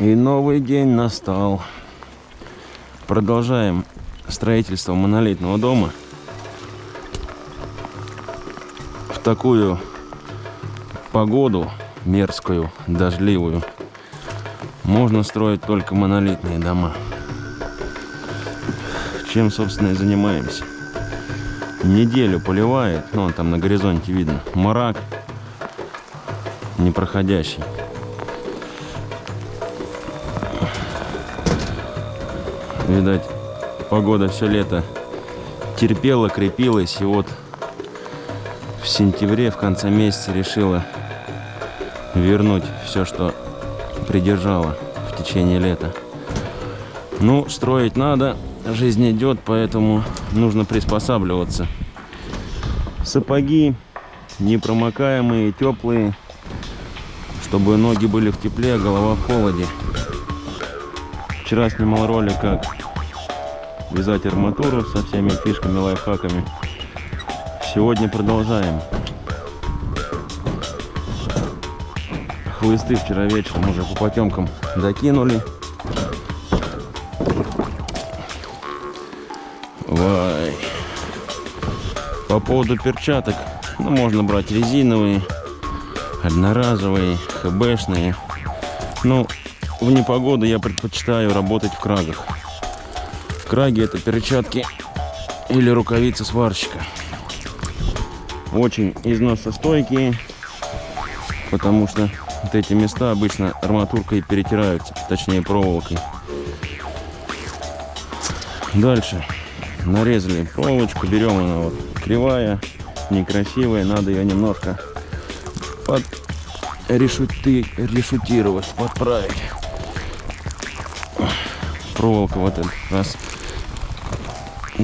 И новый день настал. Продолжаем строительство монолитного дома. В такую погоду мерзкую, дождливую, можно строить только монолитные дома. Чем, собственно, и занимаемся. Неделю поливает, ну, там на горизонте видно, мрак непроходящий. Видать, погода все лето терпела, крепилась, и вот в сентябре, в конце месяца решила вернуть все, что придержала в течение лета. Ну, строить надо, жизнь идет, поэтому нужно приспосабливаться. Сапоги непромокаемые, теплые, чтобы ноги были в тепле, а голова в холоде. Вчера снимал ролик, как вязать арматуру со всеми фишками, лайфхаками. Сегодня продолжаем. Хлысты вчера вечером уже по потемкам докинули. Вай. По поводу перчаток, ну, можно брать резиновые, одноразовые, хбшные. Ну, в непогоду я предпочитаю работать в крагах. Краги это перчатки или рукавицы сварщика. Очень износостойкие, потому что вот эти места обычно арматуркой перетираются, точнее проволокой. Дальше нарезали проволочку, берем она вот кривая, некрасивая, надо ее немножко под решуты, решутировать, подправить. Проволока вот этот раз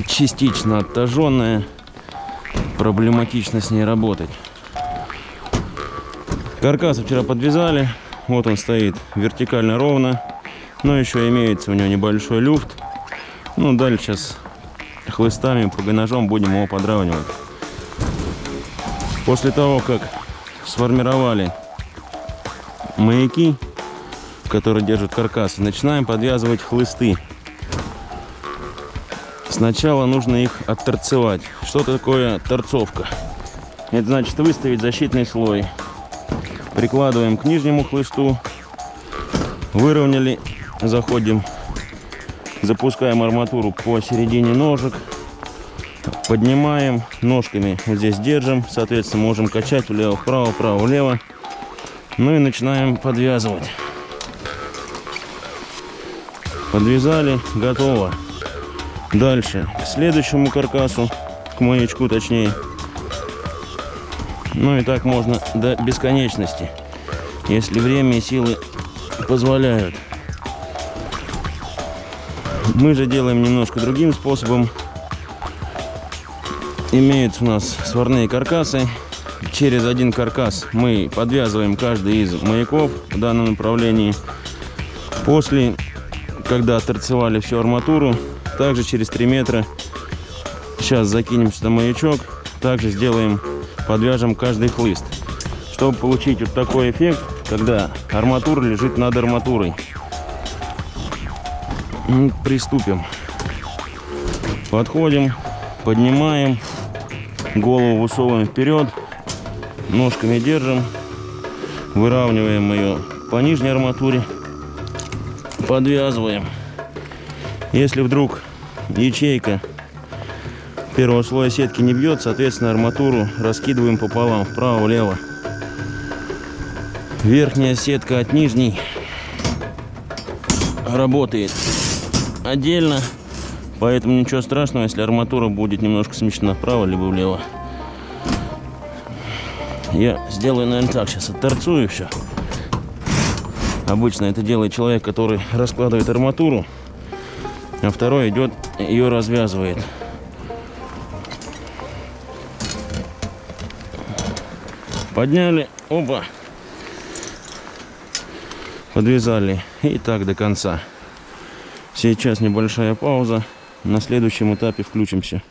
частично оттаженная. Проблематично с ней работать. Каркас вчера подвязали. Вот он стоит вертикально ровно. Но еще имеется у него небольшой люфт. Ну, дальше сейчас хлыстами, ножом будем его подравнивать. После того, как сформировали маяки, которые держат каркас, начинаем подвязывать хлысты. Сначала нужно их отторцевать. Что такое торцовка? Это значит выставить защитный слой. Прикладываем к нижнему хлысту. Выровняли. Заходим. Запускаем арматуру по середине ножек. Поднимаем. Ножками вот здесь держим. Соответственно, можем качать влево-вправо, вправо-влево. Ну и начинаем подвязывать. Подвязали. Готово. Дальше, к следующему каркасу, к маячку точнее. Ну и так можно до бесконечности, если время и силы позволяют. Мы же делаем немножко другим способом. Имеются у нас сварные каркасы. Через один каркас мы подвязываем каждый из маяков в данном направлении. После, когда торцевали всю арматуру, также через 3 метра сейчас закинем сюда маячок. Также сделаем, подвяжем каждый хлыст. Чтобы получить вот такой эффект, когда арматура лежит над арматурой. Ну, приступим. Подходим, поднимаем, голову высовываем вперед, ножками держим, выравниваем ее по нижней арматуре, подвязываем. Если вдруг ячейка первого слоя сетки не бьет, соответственно, арматуру раскидываем пополам, вправо-влево. Верхняя сетка от нижней работает отдельно, поэтому ничего страшного, если арматура будет немножко смещена вправо либо влево. Я сделаю, наверное, так, сейчас отторцую все. Обычно это делает человек, который раскладывает арматуру а второй идет, ее развязывает. Подняли, оба, подвязали и так до конца. Сейчас небольшая пауза, на следующем этапе включимся.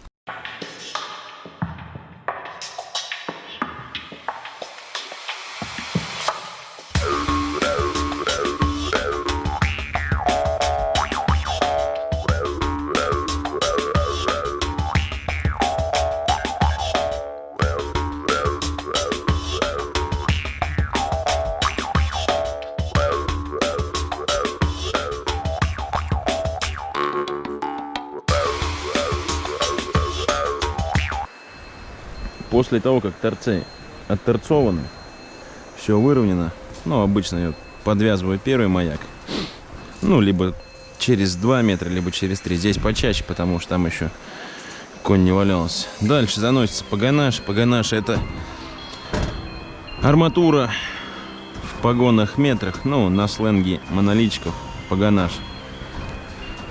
После того, как торцы отторцованы, все выровнено, ну, обычно я подвязываю первый маяк, ну, либо через 2 метра, либо через 3. Здесь почаще, потому что там еще конь не валялся. Дальше заносится погонаж. Погонаж это арматура в погонах метрах, ну, на сленге монолитчиков погонаж.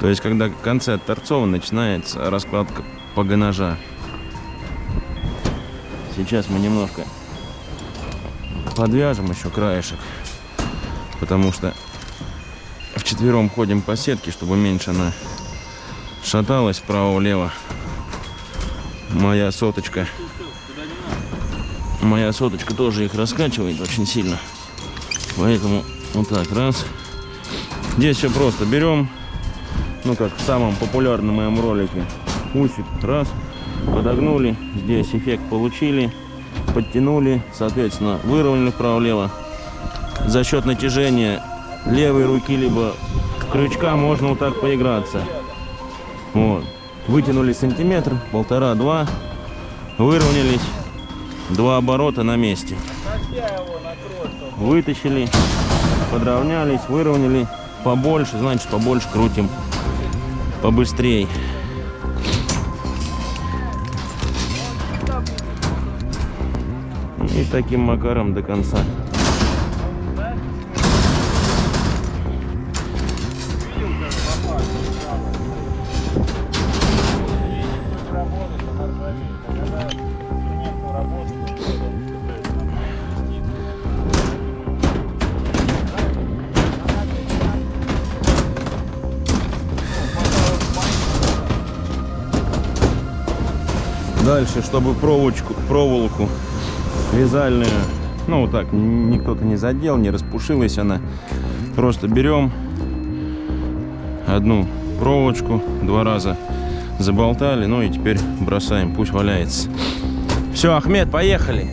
То есть, когда в конце торцова начинается раскладка погонажа. Сейчас мы немножко подвяжем еще краешек, потому что вчетвером ходим по сетке, чтобы меньше она шаталась вправо-влево. Моя соточка. Моя соточка тоже их раскачивает очень сильно. Поэтому вот так, раз. Здесь все просто. Берем, ну как в самом популярном моем ролике, усик, раз, подогнули. Здесь эффект получили, подтянули, соответственно, выровняли вправо-влево. За счет натяжения левой руки, либо крючка можно вот так поиграться. Вот. Вытянули сантиметр, полтора-два, выровнялись, два оборота на месте. Вытащили, подровнялись, выровняли, побольше, значит побольше крутим, побыстрее. И таким макаром до конца. Дальше, чтобы проволочку, проволоку вязальную, ну вот так, никто-то не задел, не распушилась она. Просто берем одну проволочку, два раза заболтали, ну и теперь бросаем, пусть валяется. Все, Ахмед, поехали.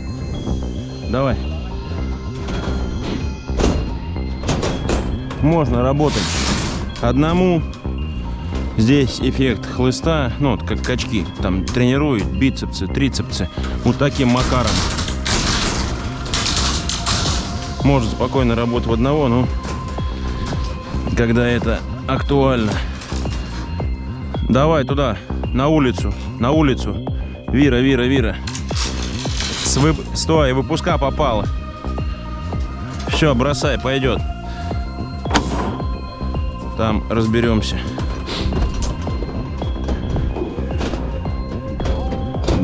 Давай. Можно работать одному Здесь эффект хлыста, ну вот как качки, там тренируют бицепсы, трицепсы, вот таким макаром. Можно спокойно работать в одного, но когда это актуально. Давай туда, на улицу, на улицу. Вира, Вира, Вира. С вып... Стой, выпуска попала. Все, бросай, пойдет. Там разберемся.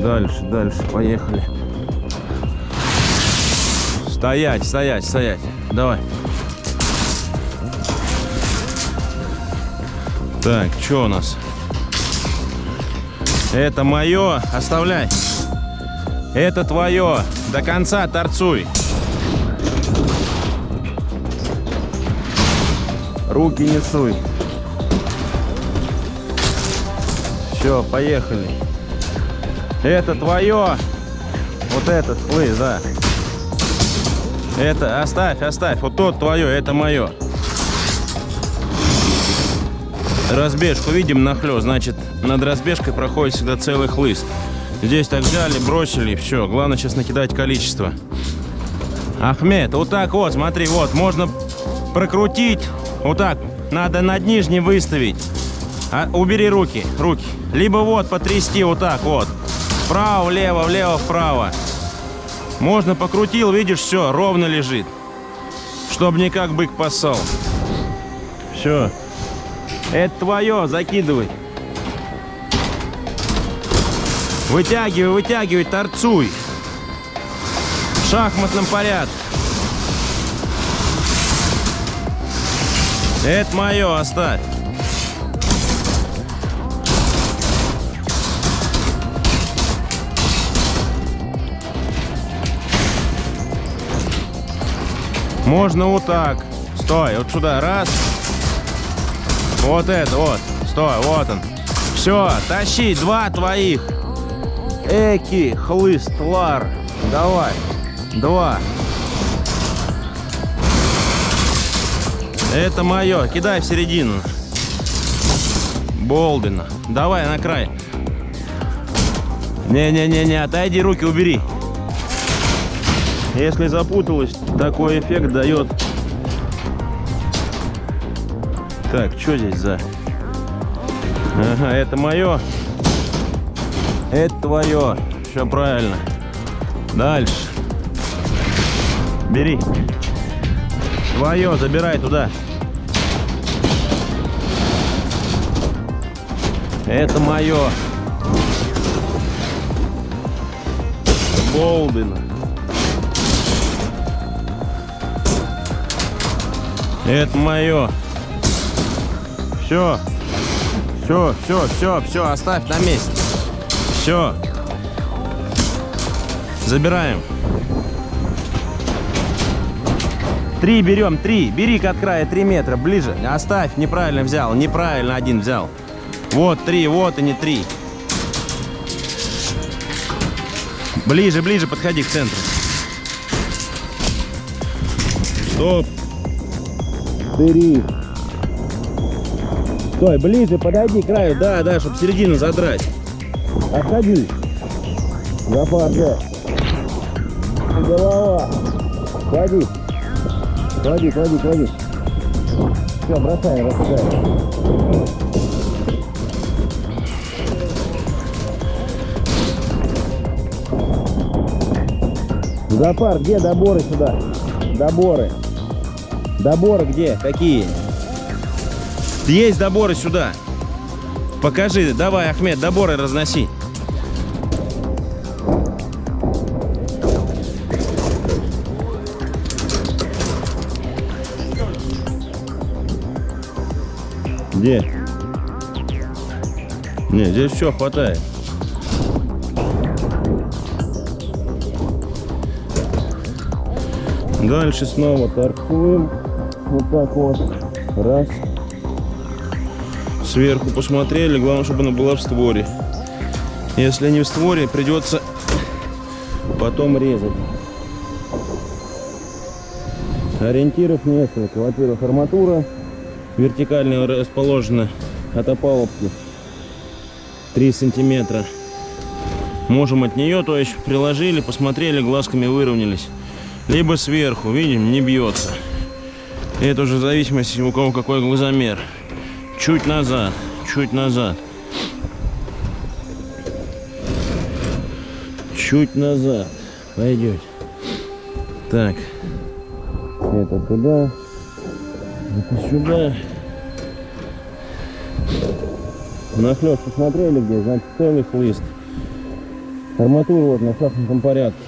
Дальше, дальше, поехали. Стоять, стоять, стоять. Давай. Так, что у нас? Это мое. Оставляй. Это твое. До конца торцуй. Руки не суй. Все, поехали. Это твое. Вот этот, слышь, да. Это оставь, оставь. Вот тот твое, это мое. Разбежку видим нахлёст. Значит, над разбежкой проходит всегда целый хлыст. Здесь так взяли, бросили, все. Главное сейчас накидать количество. Ахмед, вот так вот, смотри, вот, можно прокрутить. Вот так, надо над нижним выставить. А, убери руки, руки. Либо вот потрясти вот так вот. Вправо, влево, влево, вправо. Можно покрутил, видишь, все, ровно лежит. Чтоб не как бык поссал. Все. Это твое, закидывай. Вытягивай, вытягивай, торцуй. В шахматном порядке. Это мое, оставь. Можно вот так. Стой, вот сюда, раз. Вот это, вот. Стой, вот он. Все, тащи, два твоих. Эки, хлыст, лар. Давай. Два. Это мое. Кидай в середину. Болдина. Давай на край. Не-не-не-не, отойди, руки убери. Если запуталась, такой эффект дает. Так, что здесь за... Ага, это мое. Это твое. Все правильно. Дальше. Бери. Твое, забирай туда. Это мое. Болдина. Это мое. Все. Все, все, все, все, оставь на месте. Все. Забираем. Три берем, три. Бери от края три метра, ближе. Оставь, неправильно взял, неправильно один взял. Вот три, вот и не три. Ближе, ближе подходи к центру. Стоп. Три. Стой, ближе подойди к краю. Да, да, чтобы середину задрать. Отходи. Запар, да. Голова. Клади. Клади, клади, клади. Все, бросаем, рассыгаем. Запар, где доборы сюда? Доборы. Доборы где? Какие? Есть доборы сюда. Покажи. Давай, Ахмед, доборы разноси. Где? Не, здесь все хватает. Дальше снова торкуем. Вот так вот. Раз. Сверху посмотрели. Главное, чтобы она была в створе. Если не в створе, придется потом резать. Ориентиров несколько. Во-первых, арматура вертикально расположена от опалубки 3 сантиметра. Можем от нее, то есть приложили, посмотрели, глазками выровнялись либо сверху, видим, не бьется. Это уже в зависимости у кого какой глазомер. Чуть назад, чуть назад. Чуть назад. Пойдет. Так. Это туда. Это сюда. Нахлёст посмотрели где? Значит, целый хлыст. Арматура вот на шахматном порядке.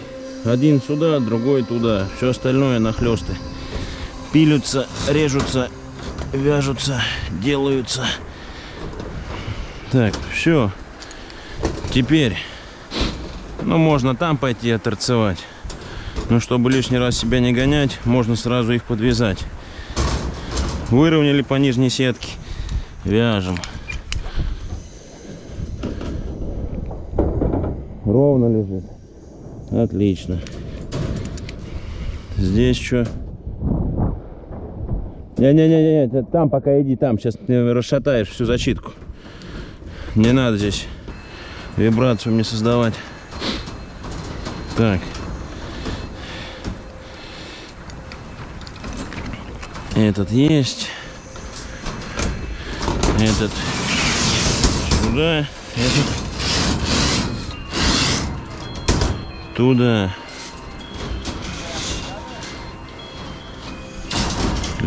Один сюда, другой туда. Все остальное нахлесты. Пилются, режутся, вяжутся, делаются. Так, все. Теперь, ну, можно там пойти оторцевать. Но чтобы лишний раз себя не гонять, можно сразу их подвязать. Выровняли по нижней сетке. Вяжем. Ровно лежит. Отлично. Здесь что? Не-не-не, там пока иди, там. Сейчас ты расшатаешь всю защитку. Не надо здесь вибрацию мне создавать. Так. Этот есть. Этот сюда. Этот оттуда.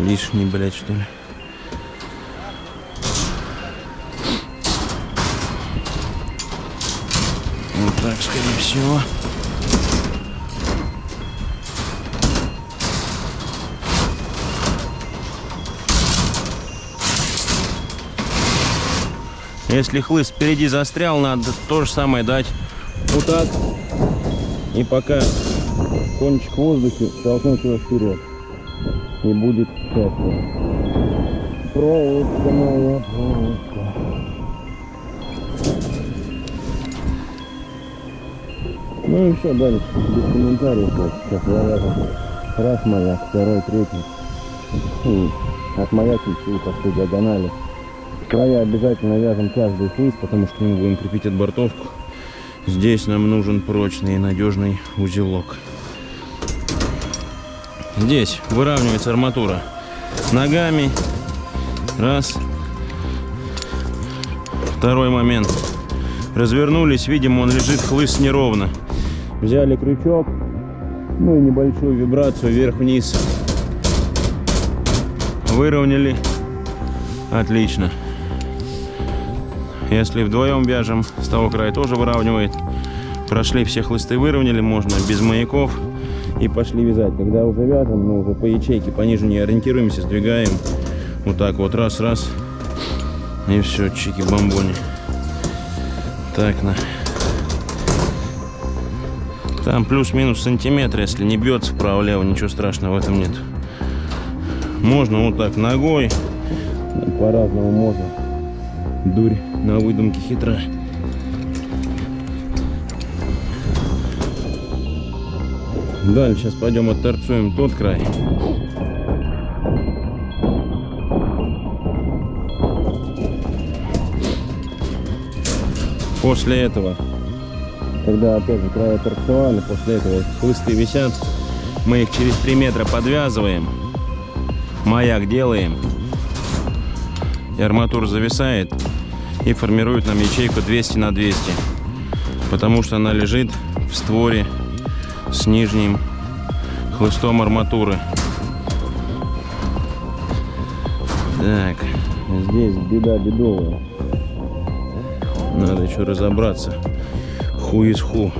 Лишний, блядь, что ли. Вот так, скорее всего. Если хлыст впереди застрял, надо то же самое дать вот так и пока кончик воздухе, толкнуть его вперед. И будет счастье. Проволочка моя, проволочка. Ну и все, дальше, без комментариев. Сейчас завязан. Раз маяк, второй, третий. И от маяка всю по всей диагонали. Края обязательно вяжем каждый флис, потому что мы будем крепить отбортовку. Здесь нам нужен прочный и надежный узелок. Здесь выравнивается арматура ногами. Раз. Второй момент. Развернулись, видим, он лежит хлыст неровно. Взяли крючок, ну и небольшую вибрацию вверх-вниз. Выровняли. Отлично. Если вдвоем вяжем, с того края тоже выравнивает. Прошли все хлысты, выровняли, можно без маяков. И пошли вязать. Когда уже вяжем, ну уже по ячейке пониже не ориентируемся, сдвигаем. Вот так вот, раз-раз. И все, чики-бомбони. Так, на. Там плюс-минус сантиметр, если не бьется вправо-лево, ничего страшного в этом нет. Можно вот так ногой, по-разному можно. Дурь на выдумке хитра. Дальше сейчас пойдем отторцуем тот край. После этого, когда опять же края торцевали, после этого хлысты висят, мы их через 3 метра подвязываем, маяк делаем, и арматура зависает и формирует нам ячейку 200 на 200, потому что она лежит в створе с нижним хлыстом арматуры. Так, здесь беда бедовая. Надо еще разобраться. Ху из ху.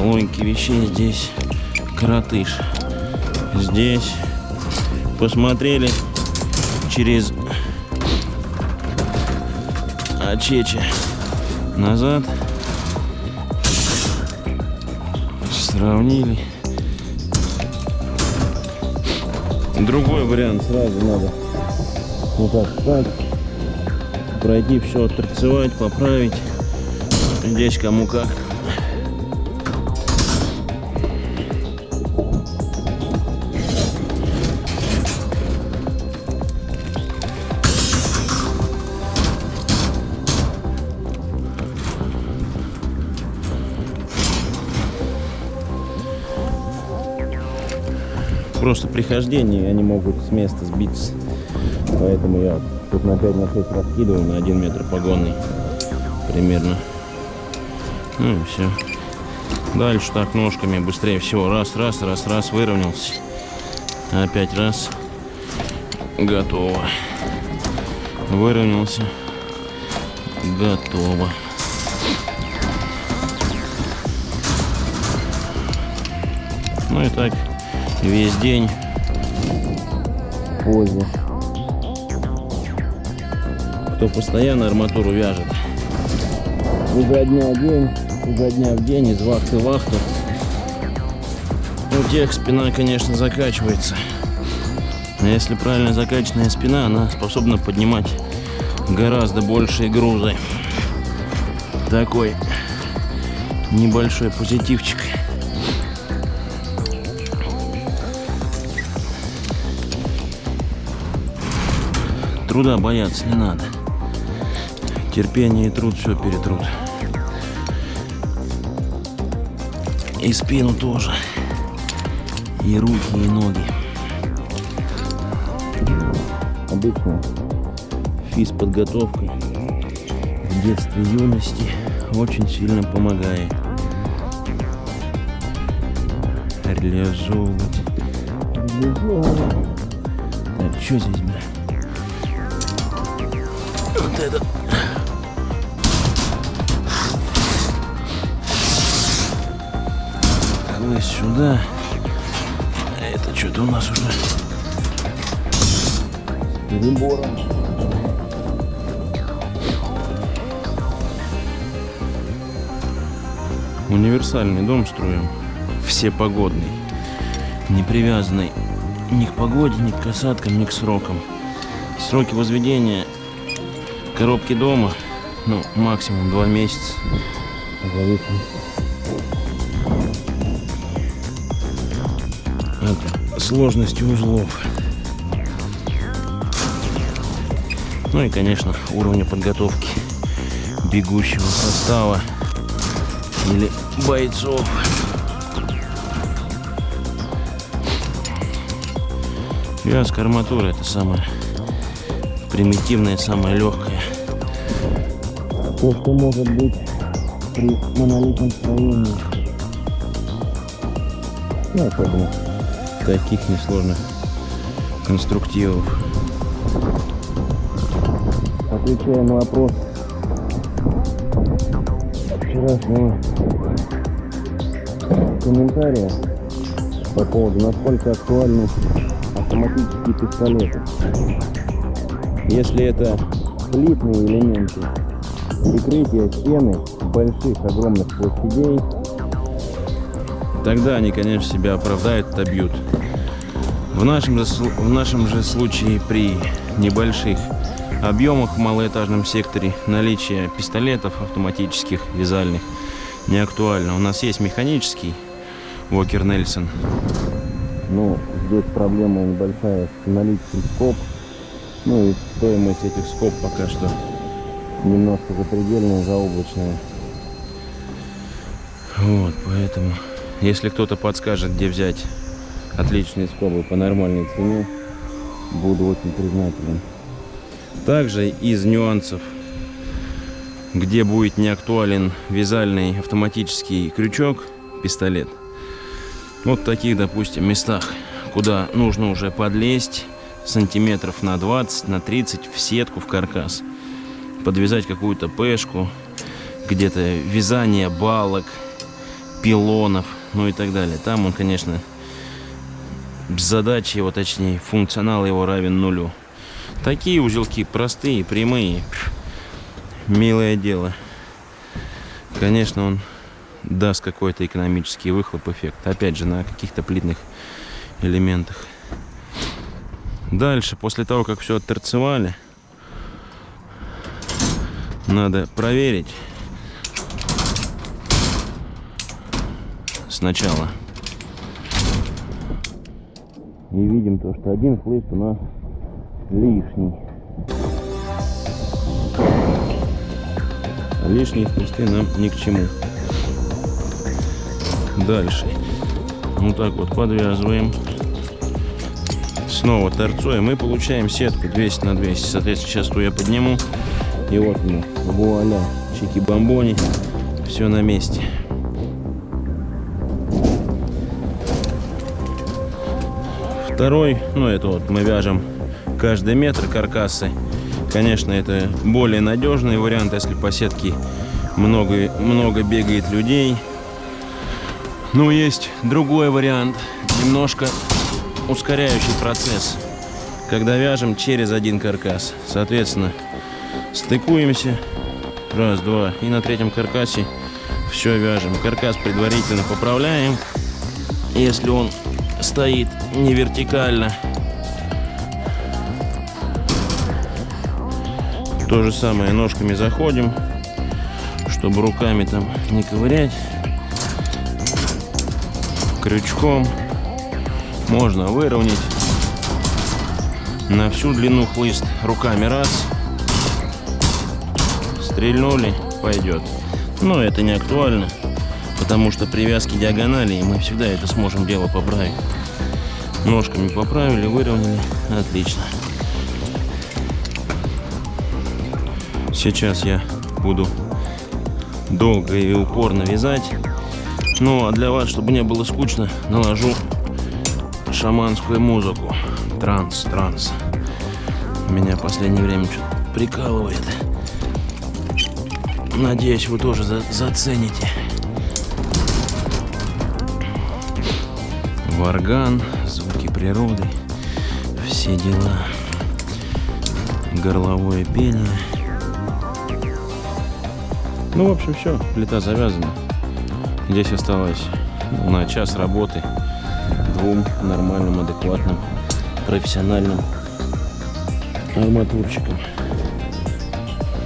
Логики вещей здесь коротыш. Здесь посмотрели через очечи назад сравнили. Другой вариант сразу надо вот так встать, пройти все, отторцевать, поправить. Здесь кому как. Просто при хождении они могут с места сбиться. Поэтому я тут на 5 на 6 раскидываю на 1 метр погонный примерно. Ну и все. Дальше так ножками быстрее всего. Раз, раз, раз, раз, выровнялся. Опять раз. Готово. Выровнялся. Готово. Ну и так весь день позе. Кто постоянно арматуру вяжет. Изо дня в день, изо дня в день, из вахты в вахту. У тех спина, конечно, закачивается. Но если правильно закачанная спина, она способна поднимать гораздо большие грузы. Такой небольшой позитивчик. Труда бояться не надо. Терпение и труд все перетрут. И спину тоже. И руки, и ноги. Обычно физподготовка в детстве юности очень сильно помогает реализовывать. Так, что здесь, бля? Вот этот. Мы сюда. А это что-то у нас уже перебором. Универсальный дом строим. Все погодный. Не привязанный ни к погоде, ни к касаткам, ни к срокам. Сроки возведения коробки дома, ну, максимум два месяца. От сложности узлов. Ну и, конечно, уровня подготовки бегущего состава или бойцов. Вязка арматура это самое примитивное, самое легкое. То, что может быть при монолитном строении. Ну, особенно таких несложных конструктивов. Отвечая на вопрос вчерашнего комментария по поводу, насколько актуальны автоматические пистолеты. Если это слитные элементы прикрытия стены больших, огромных площадей, тогда они, конечно, себя оправдают, отобьют. В нашем, в нашем же случае при небольших объемах в малоэтажном секторе наличие пистолетов автоматических, вязальных не актуально. У нас есть механический Уокер Нельсон. Ну, здесь проблема небольшая с наличием скоб. Ну и стоимость этих скоб пока что немножко запредельная, заоблачная. Вот, поэтому, если кто-то подскажет, где взять отличные скобы по нормальной цене, буду очень признателен. Также из нюансов, где будет не актуален вязальный автоматический крючок, пистолет, вот в таких, допустим, местах, куда нужно уже подлезть сантиметров на 20, на 30 в сетку, в каркас, подвязать какую-то пешку, где-то вязание балок, пилонов, ну и так далее. Там он, конечно, задачи его, точнее, функционал его равен нулю. Такие узелки простые, прямые, милое дело. Конечно, он даст какой-то экономический выхлоп эффект. Опять же, на каких-то плитных элементах. Дальше, после того, как все отторцевали, надо проверить сначала. И видим то, что один хлыст у нас лишний. Лишние хлысты нам ни к чему. Дальше. Вот так вот подвязываем. Снова торцуем. Мы получаем сетку 200 на 200. Соответственно, сейчас ту я подниму. И вот мы. Вуаля. Чики-бомбони. Все на месте. Второй, ну это вот мы вяжем каждый метр каркасы. Конечно, это более надежный вариант, если по сетке много, много бегает людей. Но есть другой вариант, немножко ускоряющий процесс, когда вяжем через один каркас. Соответственно, стыкуемся, раз, два, и на третьем каркасе все вяжем. Каркас предварительно поправляем, если он стоит не вертикально. То же самое ножками заходим, чтобы руками там не ковырять крючком. Можно выровнять на всю длину хлыст руками раз. Стрельнули, пойдет. Но это не актуально, потому что привязки диагонали, и мы всегда это сможем дело поправить. Ножками поправили, выровняли. Отлично. Сейчас я буду долго и упорно вязать. Ну, а для вас, чтобы не было скучно, наложу шаманскую музыку. Транс, транс. Меня в последнее время что-то прикалывает. Надеюсь, вы тоже за зацените. Варган, звуки природы, все дела. Горловое пение. Ну, в общем, все, плита завязана. Здесь осталось на час работы двум нормальным, адекватным, профессиональным арматурчикам.